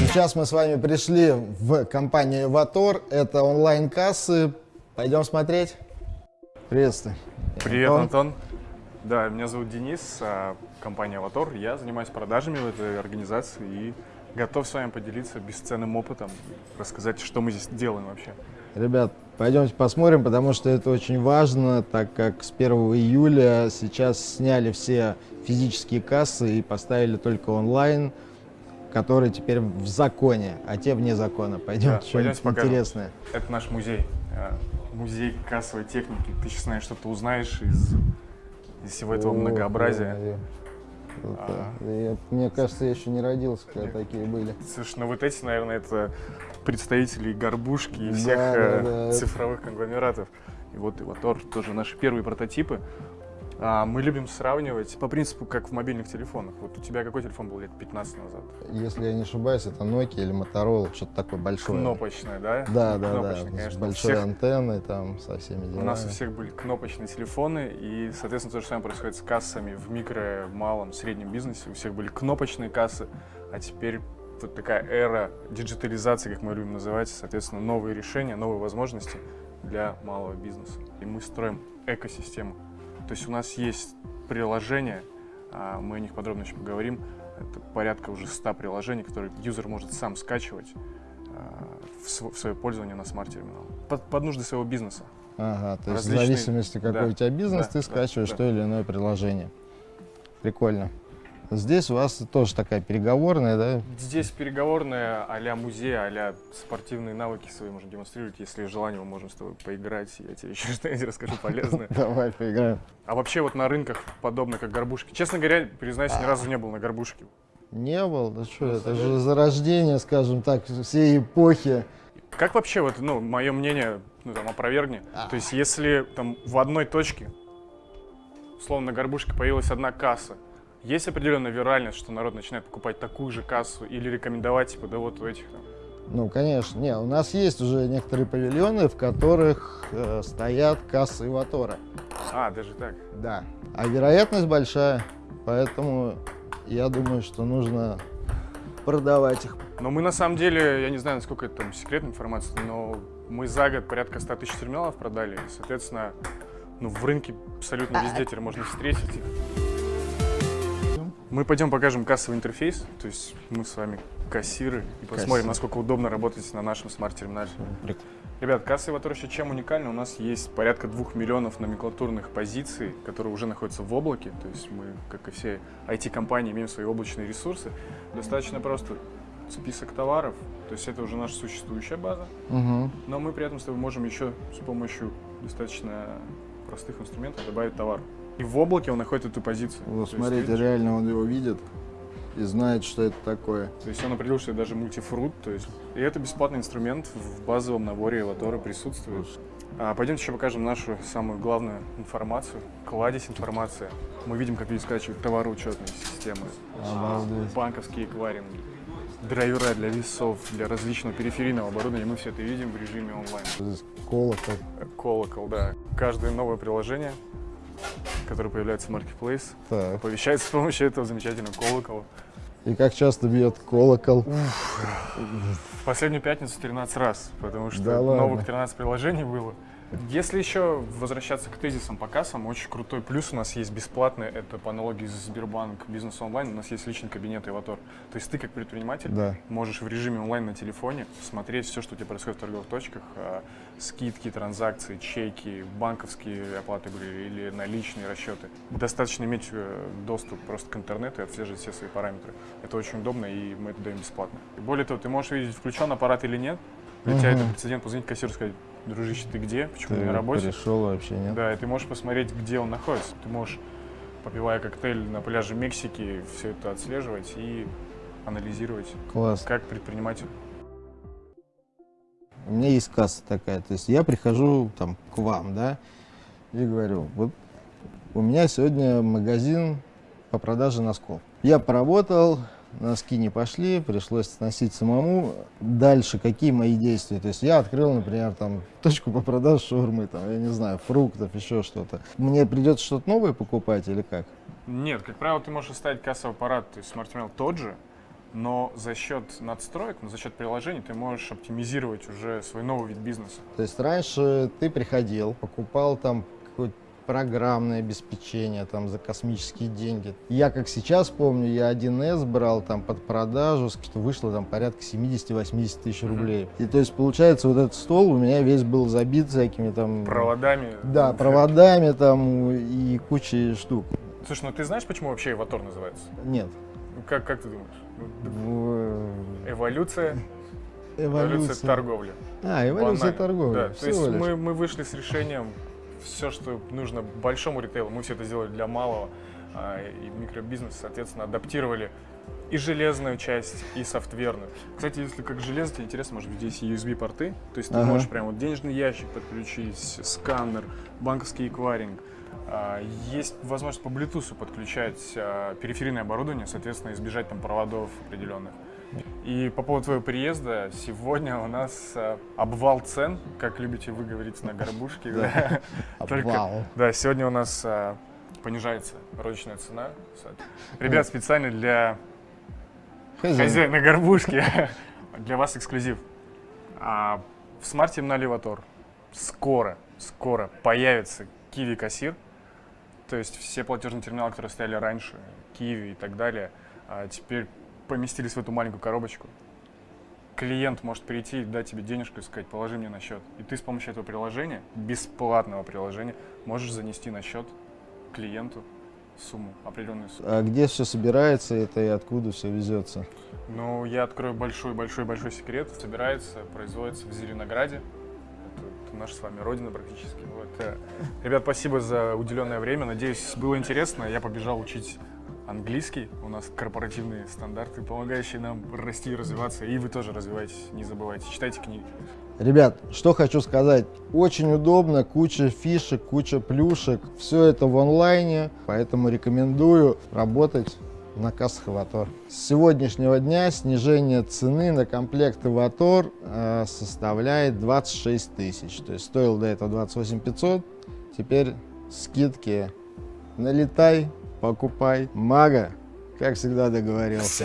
Сейчас мы с вами пришли в компанию Эватор. Это онлайн-кассы. Пойдем смотреть. Приветствую. Привет, Антон. Да, меня зовут Денис, а, компания Аватор. Я занимаюсь продажами в этой организации и готов с вами поделиться бесценным опытом, рассказать, что мы здесь делаем вообще. Ребят, пойдемте посмотрим, потому что это очень важно, так как с 1 июля сейчас сняли все физические кассы и поставили только онлайн, которые теперь в законе, а те вне закона. Пойдемте, Да, что-нибудь интересное. Это наш музей, а, музей кассовой техники. Ты сейчас, наверное, что-то узнаешь из, из всего этого О, многообразия. Это- Ага. я- мне кажется, я еще не родился, когда такие были. Слушай, ну вот эти, наверное, это представители горбушки и Да, всех да, э, да. цифровых конгломератов. И вот Иватор тоже наши первые прототипы. А, мы любим сравнивать по принципу, как в мобильных телефонах. Вот у тебя какой телефон был лет 15 назад? Если я не ошибаюсь, это Nokia или Motorola, что-то такое большое. Кнопочная, да? Да, да, Кнопочная, да, с конечно. У большой всех- антенной там, со всеми делами. У нас у всех были кнопочные телефоны, и, соответственно, то же самое происходит с кассами в микро, малом, среднем бизнесе. У всех были кнопочные кассы, а теперь вот такая эра диджитализации, как мы любим называть, соответственно, новые решения, новые возможности для малого бизнеса. И мы строим экосистему. То есть у нас есть приложения, а, мы о них подробно еще поговорим. Это порядка уже 100 приложений, которые юзер может сам скачивать а, в св- в свое пользование на смарт-терминал. Под, под нужды своего бизнеса. Ага, то есть различные- в зависимости, какой да, у тебя бизнес, да, ты да, скачиваешь да. то или иное приложение. Прикольно. Здесь у вас тоже такая переговорная, да? Здесь переговорная а-ля музей, а-ля спортивные навыки свои можно демонстрировать. Если желание, мы можем с тобой поиграть, я тебе еще что-нибудь расскажу полезное. Давай поиграем. А вообще вот на рынках подобно как горбушки. Честно говоря, признаюсь, ни разу не был на горбушке. Не был, да что, это же зарождение, скажем так, всей эпохи. Как вообще, вот, ну, мое мнение, ну, там, опровергни. То есть, если там в одной точке, условно, на горбушке появилась одна касса, есть определенная виральность, что народ начинает покупать такую же кассу или рекомендовать, типа, да вот у этих там. Ну, конечно. Не, у нас есть уже некоторые павильоны, в которых э, стоят кассы Иватора. А, даже так. Да. А вероятность большая, поэтому я думаю, что нужно продавать их. Но мы на самом деле, я не знаю, насколько это там секретная информация, но мы за год порядка 100 тысяч терминалов продали. Соответственно, ну, в рынке абсолютно везде теперь можно встретить их. Мы пойдем покажем кассовый интерфейс, то есть мы с вами кассиры и посмотрим, Кассиры. насколько удобно работать на нашем смарт-терминале. Ребят, касса еще чем уникальна? У нас есть порядка двух миллионов номенклатурных позиций, которые уже находятся в облаке. То есть мы, как и все IT-компании, имеем свои облачные ресурсы. Достаточно просто список товаров, то есть это уже наша существующая база. Мгм. Но мы при этом с тобой можем еще с помощью достаточно простых инструментов добавить товар. И в облаке он находит эту позицию. Вот То смотрите, реально он его видит и знает, что это такое. То есть он определил, что это даже мультифрут, то есть и это бесплатный инструмент в базовом наборе Эватора присутствует. А, пойдемте еще покажем нашу самую главную информацию, кладезь информации. Мы видим, как люди скачивают товароучетные системы, Обалдеть. банковские эквайринги, драйвера для весов, для различного периферийного оборудования. Мы все это видим в режиме онлайн. Колокол. Колокол, да. Каждое новое приложение, которое появляется в Marketplace, Так. оповещается с помощью этого замечательного колокола. И как часто бьет колокол? В последнюю пятницу 13 раз, потому что Да ладно. новых 13 приложений было. Если еще возвращаться к тезисам по кассам, очень крутой плюс у нас есть бесплатный, это по аналогии с Сбербанк Бизнес онлайн, у нас есть личный кабинет Эватор. То есть ты как предприниматель Да. можешь в режиме онлайн на телефоне смотреть все, что у тебя происходит в торговых точках, а, скидки, транзакции, чеки, банковские оплаты были или наличные расчеты. Достаточно иметь э, доступ просто к интернету и отслеживать все свои параметры. Это очень удобно, и мы это даем бесплатно. И более того, ты можешь видеть, включен аппарат или нет. Для тебя это прецедент позвонить кассиру и сказать, дружище, ты где? Почему Ты на работе? пришел вообще, нет? Да, и ты можешь посмотреть, где он находится. Ты можешь, попивая коктейль на пляже Мексики, все это отслеживать и анализировать, Класс. как предприниматель. У меня есть касса такая, то есть я прихожу там к вам, да, и говорю, вот у меня сегодня магазин по продаже носков. Я поработал, носки не пошли, пришлось сносить самому. Дальше какие мои действия? То есть я открыл, например, там точку по продаже шаурмы, там, я не знаю, фруктов, еще что-то. Мне придется что-то новое покупать или как? Нет, как правило, ты можешь оставить кассовый аппарат, то есть смарт-терминал тот же, но за счет надстроек, ну, за счет приложений ты можешь оптимизировать уже свой новый вид бизнеса. То есть раньше ты приходил, покупал там какое-то программное обеспечение там за космические деньги. Я, как сейчас помню, я 1С брал там под продажу, что вышло там порядка 70-80 тысяч рублей. И то есть получается вот этот стол у меня весь был забит всякими там... Проводами. Да, проводами там и кучей штук. Слушай, ну ты знаешь, почему вообще Эватор называется? Нет. Ну, Как, как ты думаешь? В- Эволюция, эволюция торговли. А, эволюция Банально. торговли. Да, то есть лишь. мы, мы вышли с решением все, что нужно большому ритейлу, мы все это сделали для малого а, и микробизнеса, соответственно, адаптировали и железную часть, и софтверную. Кстати, если как железо тебе интересно, может быть, здесь USB-порты, то есть ты Ага. можешь прям вот денежный ящик подключить, сканер, банковский эквайринг. А, Есть возможность по Bluetooth подключать а, периферийное оборудование, соответственно, избежать там проводов определенных. И по поводу твоего приезда, сегодня у нас а, обвал цен, как любите вы говорить на горбушке. да. Обвал. Да, сегодня у нас а, понижается розничная цена. Ребят, специально для Хозяин. хозяина горбушки, для вас эксклюзив. А, в смарт-терминале Ватор скоро, скоро появится Kiwi кассир. То есть все платежные терминалы, которые стояли раньше, Kiwi и так далее, а, теперь поместились в эту маленькую коробочку. Клиент может прийти и дать тебе денежку и сказать, положи мне на счет. И ты с помощью этого приложения, бесплатного приложения, можешь занести на счет клиенту сумму, определенную сумму. А где все собирается это и откуда все везется? Ну, я открою большой-большой-большой секрет. Собирается, производится в Зеленограде. Это, наша с вами родина практически. Вот. э, Ребят, спасибо за уделенное время. Надеюсь, было интересно. Я побежал учить английский. У нас корпоративные стандарты, помогающие нам расти и развиваться. И вы тоже развивайтесь, не забывайте. Читайте книги. Ребят, что хочу сказать. Очень удобно, куча фишек, куча плюшек. Все это в онлайне, поэтому рекомендую работать на кассах Аватор. С сегодняшнего дня снижение цены на комплект Аватор э, составляет 26 тысяч. То есть стоил до этого 28 500, теперь скидки. Налетай, покупай. Мага, как всегда договорился.